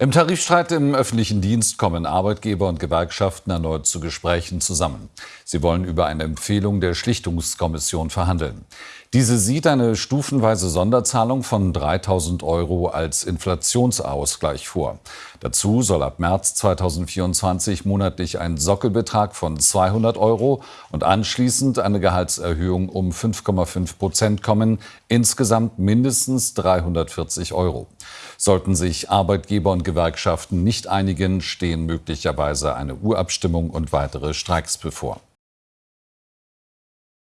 Im Tarifstreit im öffentlichen Dienst kommen Arbeitgeber und Gewerkschaften erneut zu Gesprächen zusammen. Sie wollen über eine Empfehlung der Schlichtungskommission verhandeln. Diese sieht eine stufenweise Sonderzahlung von 3000 Euro als Inflationsausgleich vor. Dazu soll ab März 2024 monatlich ein Sockelbetrag von 200 Euro und anschließend eine Gehaltserhöhung um 5,5 Prozent kommen, insgesamt mindestens 340 Euro. Sollten sich Arbeitgeber und Gewerkschaften nicht einigen, stehen möglicherweise eine Urabstimmung und weitere Streiks bevor.